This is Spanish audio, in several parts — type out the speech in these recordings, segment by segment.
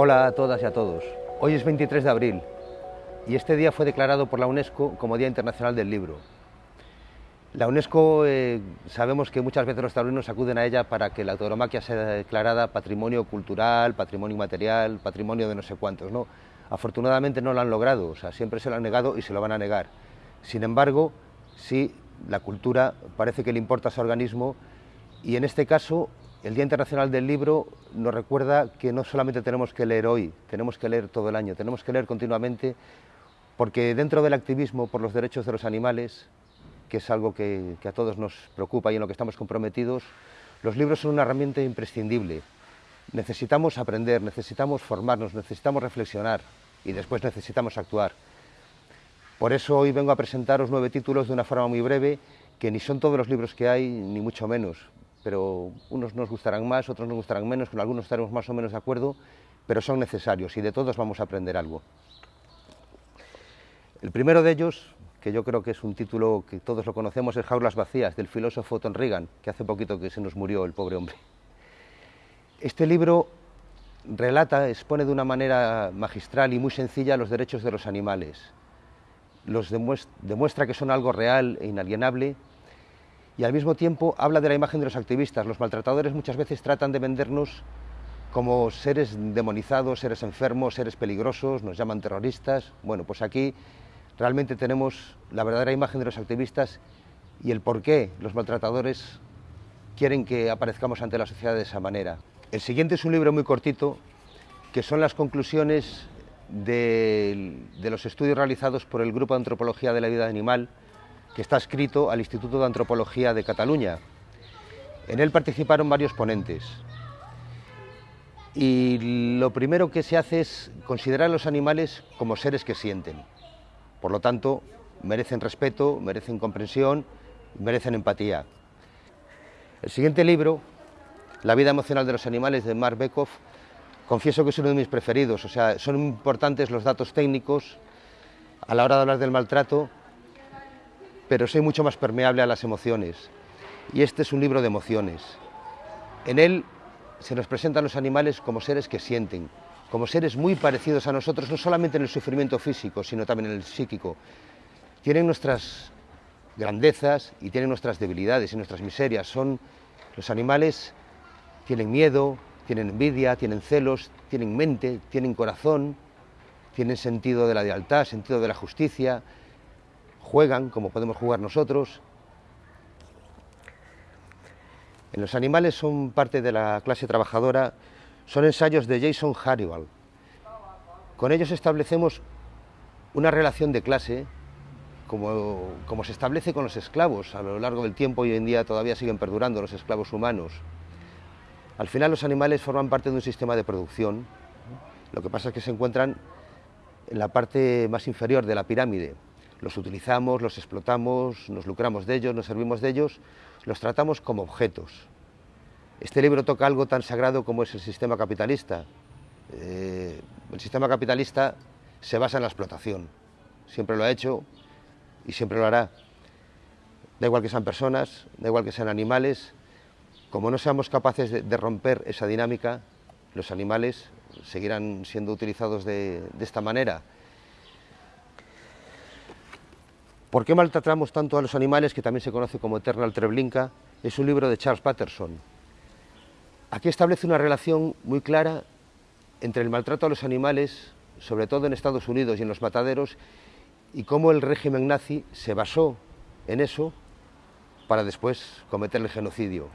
Hola a todas y a todos. Hoy es 23 de abril y este día fue declarado por la UNESCO como Día Internacional del Libro. La UNESCO eh, sabemos que muchas veces los taurinos acuden a ella para que la tauromaquia sea declarada patrimonio cultural, patrimonio material, patrimonio de no sé cuántos. ¿no? Afortunadamente no lo han logrado, o sea, siempre se lo han negado y se lo van a negar. Sin embargo, sí, la cultura parece que le importa a su organismo y en este caso el Día Internacional del Libro nos recuerda que no solamente tenemos que leer hoy, tenemos que leer todo el año, tenemos que leer continuamente, porque dentro del activismo por los derechos de los animales, que es algo que, a todos nos preocupa y en lo que estamos comprometidos, los libros son una herramienta imprescindible. Necesitamos aprender, necesitamos formarnos, necesitamos reflexionar y después necesitamos actuar. Por eso hoy vengo a presentaros nueve títulos de una forma muy breve, que ni son todos los libros que hay, ni mucho menos pero unos nos gustarán más, otros nos gustarán menos, con algunos estaremos más o menos de acuerdo, pero son necesarios y de todos vamos a aprender algo. El primero de ellos, que yo creo que es un título que todos lo conocemos, es Jaulas vacías, del filósofo Tom Reagan, que hace poquito que se nos murió el pobre hombre. Este libro relata, expone de una manera magistral y muy sencilla los derechos de los animales. Los demuestra que son algo real e inalienable y al mismo tiempo habla de la imagen de los activistas. Los maltratadores muchas veces tratan de vendernos como seres demonizados, seres enfermos, seres peligrosos, nos llaman terroristas. Bueno, pues aquí realmente tenemos la verdadera imagen de los activistas y el por qué los maltratadores quieren que aparezcamos ante la sociedad de esa manera. El siguiente es un libro muy cortito, que son las conclusiones de, de los estudios realizados por el Grupo de Antropología de la Vida Animal, que está escrito al Instituto de Antropología de Cataluña. En él participaron varios ponentes. Y lo primero que se hace es considerar a los animales como seres que sienten. Por lo tanto, merecen respeto, merecen comprensión, merecen empatía. El siguiente libro, La vida emocional de los animales, de Mark Bekoff, confieso que es uno de mis preferidos. O sea, son importantes los datos técnicos a la hora de hablar del maltrato, pero soy mucho más permeable a las emociones. Y este es un libro de emociones. En él se nos presentan los animales como seres que sienten, como seres muy parecidos a nosotros, no solamente en el sufrimiento físico, sino también en el psíquico. Tienen nuestras grandezas y tienen nuestras debilidades y nuestras miserias. Son los animales tienen miedo, tienen envidia, tienen celos, tienen mente, tienen corazón, tienen sentido de la lealtad, sentido de la justicia, juegan como podemos jugar nosotros. En los animales son parte de la clase trabajadora, son ensayos de Jason Haribal. Con ellos establecemos una relación de clase como, como, se establece con los esclavos. A lo largo del tiempo hoy en día todavía siguen perdurando los esclavos humanos. Al final los animales forman parte de un sistema de producción. Lo que pasa es que se encuentran en la parte más inferior de la pirámide los utilizamos, los explotamos, nos lucramos de ellos, nos servimos de ellos, los tratamos como objetos. Este libro toca algo tan sagrado como es el sistema capitalista. Eh, el sistema capitalista se basa en la explotación, siempre lo ha hecho y siempre lo hará. Da igual que sean personas, da igual que sean animales, como no seamos capaces de, romper esa dinámica, los animales seguirán siendo utilizados de esta manera ¿Por qué maltratamos tanto a los animales, que también se conoce como Eternal Treblinka? Es un libro de Charles Patterson. Aquí establece una relación muy clara entre el maltrato a los animales, sobre todo en Estados Unidos y en los mataderos, y cómo el régimen nazi se basó en eso para después cometer el genocidio.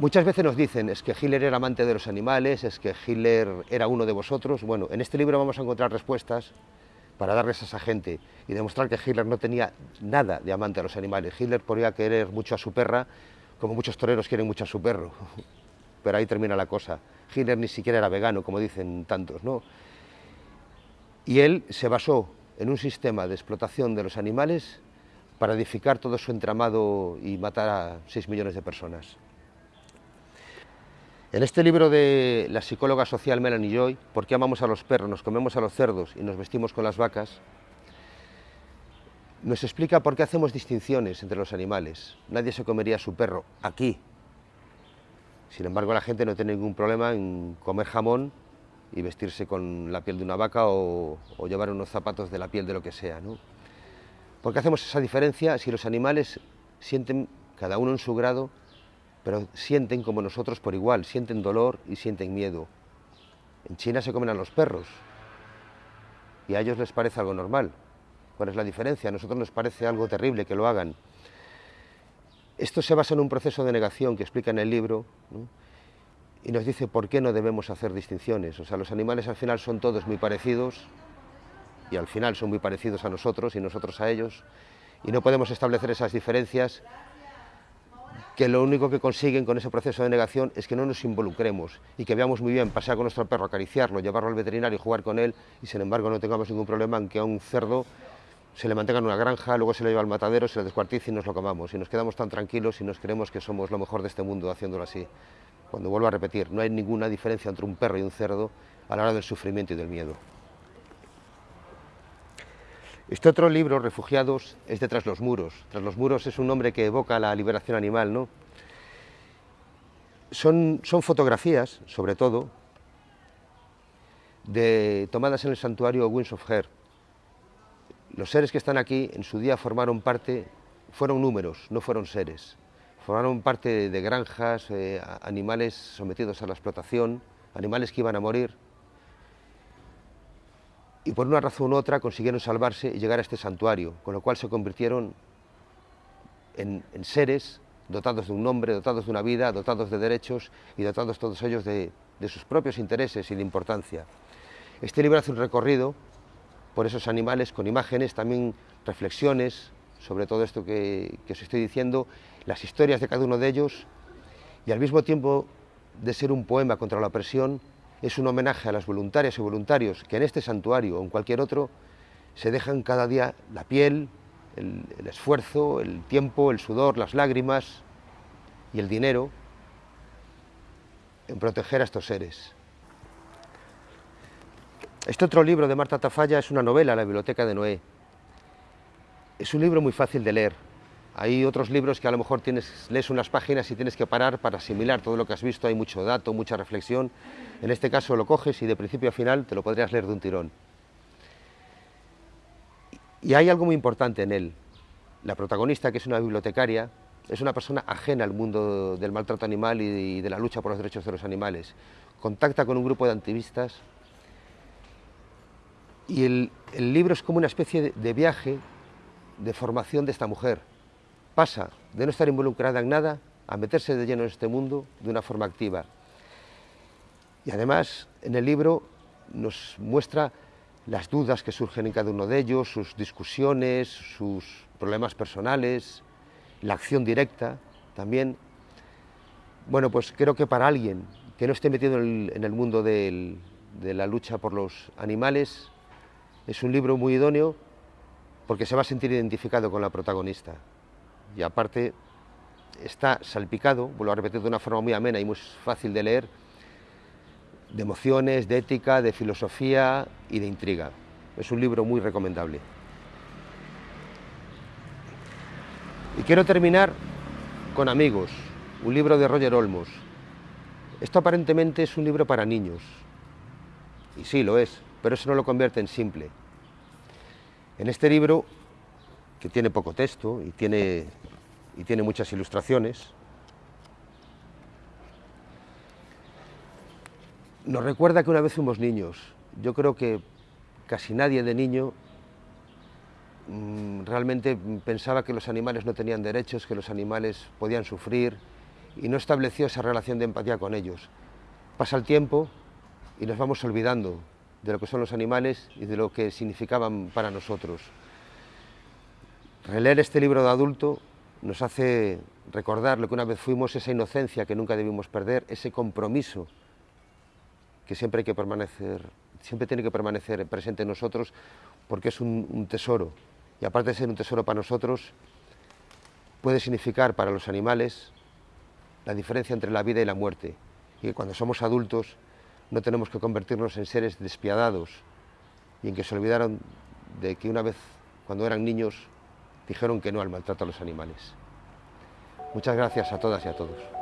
Muchas veces nos dicen, es que Hitler era amante de los animales, es que Hitler era uno de vosotros. Bueno, en este libro vamos a encontrar respuestas para darles a esa gente y demostrar que Hitler no tenía nada de amante a los animales. Hitler podría querer mucho a su perra, como muchos toreros quieren mucho a su perro. Pero ahí termina la cosa. Hitler ni siquiera era vegano, como dicen tantos, ¿no? Y él se basó en un sistema de explotación de los animales para edificar todo su entramado y matar a 6 millones de personas. En este libro de la psicóloga social Melanie Joy, ¿Por qué amamos a los perros, nos comemos a los cerdos y nos vestimos con las vacas?, nos explica por qué hacemos distinciones entre los animales. Nadie se comería a su perro aquí, Sin embargo, la gente no tiene ningún problema en comer jamón y vestirse con la piel de una vaca o, llevar unos zapatos de la piel de lo que sea. ¿no? ¿Por qué hacemos esa diferencia si los animales sienten, cada uno en su grado, pero sienten como nosotros por igual, sienten dolor y sienten miedo? En China se comen a los perros y a ellos les parece algo normal. ¿Cuál es la diferencia? A nosotros nos parece algo terrible que lo hagan. Esto se basa en un proceso de negación que explica en el libro, y nos dice por qué no debemos hacer distinciones. O sea, los animales al final son todos muy parecidos y al final son muy parecidos a nosotros y nosotros a ellos y no podemos establecer esas diferencias que lo único que consiguen con ese proceso de negación es que no nos involucremos y que veamos muy bien pasear con nuestro perro, acariciarlo, llevarlo al veterinario y jugar con él y sin embargo no tengamos ningún problema en que a un cerdo se le mantenga en una granja, luego se le lleva al matadero, se le descuartice y nos lo comamos y nos quedamos tan tranquilos y nos creemos que somos lo mejor de este mundo haciéndolo así. Cuando vuelvo a repetir, no hay ninguna diferencia entre un perro y un cerdo a la hora del sufrimiento y del miedo. Este otro libro, Refugiados, es de Tras los muros. Tras los muros es un nombre que evoca la liberación animal, ¿no? Son, son fotografías, sobre todo, de, tomadas en el santuario Winds of Her. Los seres que están aquí en su día formaron parte, fueron números, no fueron seres formaron parte de granjas, eh, animales sometidos a la explotación, animales que iban a morir, y por una razón u otra consiguieron salvarse y llegar a este santuario, con lo cual se convirtieron en, seres dotados de un nombre, dotados de una vida, dotados de derechos y dotados todos ellos de, sus propios intereses y de importancia. Este libro hace un recorrido por esos animales con imágenes, también reflexiones sobre todo esto que, que os estoy diciendo las historias de cada uno de ellos y al mismo tiempo de ser un poema contra la opresión, es un homenaje a las voluntarias y voluntarios que en este santuario o en cualquier otro se dejan cada día la piel, el, esfuerzo, el tiempo, el sudor, las lágrimas y el dinero en proteger a estos seres. Este otro libro de Marta Tafalla es una novela, La Biblioteca de Noé. Es un libro muy fácil de leer, hay otros libros que a lo mejor tienes, lees unas páginas y tienes que parar para asimilar todo lo que has visto, hay mucho dato, mucha reflexión. En este caso lo coges y de principio a final te lo podrías leer de un tirón. Y hay algo muy importante en él. La protagonista, que es una bibliotecaria, es una persona ajena al mundo del maltrato animal y de la lucha por los derechos de los animales. Contacta con un grupo de activistas y el, libro es como una especie de viaje de formación de esta mujer pasa de no estar involucrada en nada a meterse de lleno en este mundo de una forma activa. Y además, en el libro nos muestra las dudas que surgen en cada uno de ellos, sus discusiones, sus problemas personales, la acción directa también. Bueno, pues creo que para alguien que no esté metido en el, mundo de la lucha por los animales, es un libro muy idóneo porque se va a sentir identificado con la protagonista y aparte está salpicado, vuelvo a repetir de una forma muy amena y muy fácil de leer, de emociones, de ética, de filosofía y de intriga. Es un libro muy recomendable. Y quiero terminar con Amigos, un libro de Roger Olmos. Esto aparentemente es un libro para niños, y sí lo es, pero eso no lo convierte en simple. En este libro que tiene poco texto y tiene, y tiene muchas ilustraciones. Nos recuerda que una vez fuimos niños. Yo creo que casi nadie de niño mm, realmente pensaba que los animales no tenían derechos, que los animales podían sufrir y no estableció esa relación de empatía con ellos. Pasa el tiempo y nos vamos olvidando de lo que son los animales y de lo que significaban para nosotros. Releer este libro de adulto nos hace recordar lo que una vez fuimos, esa inocencia que nunca debimos perder, ese compromiso que siempre, permanecer, siempre tiene que permanecer presente en nosotros porque es un, tesoro. Y aparte de ser un tesoro para nosotros, puede significar para los animales la diferencia entre la vida y la muerte. Y que cuando somos adultos no tenemos que convertirnos en seres despiadados y en que se olvidaron de que una vez, cuando eran niños, dijeron que no al maltrato a los animales. Muchas gracias a todas y a todos.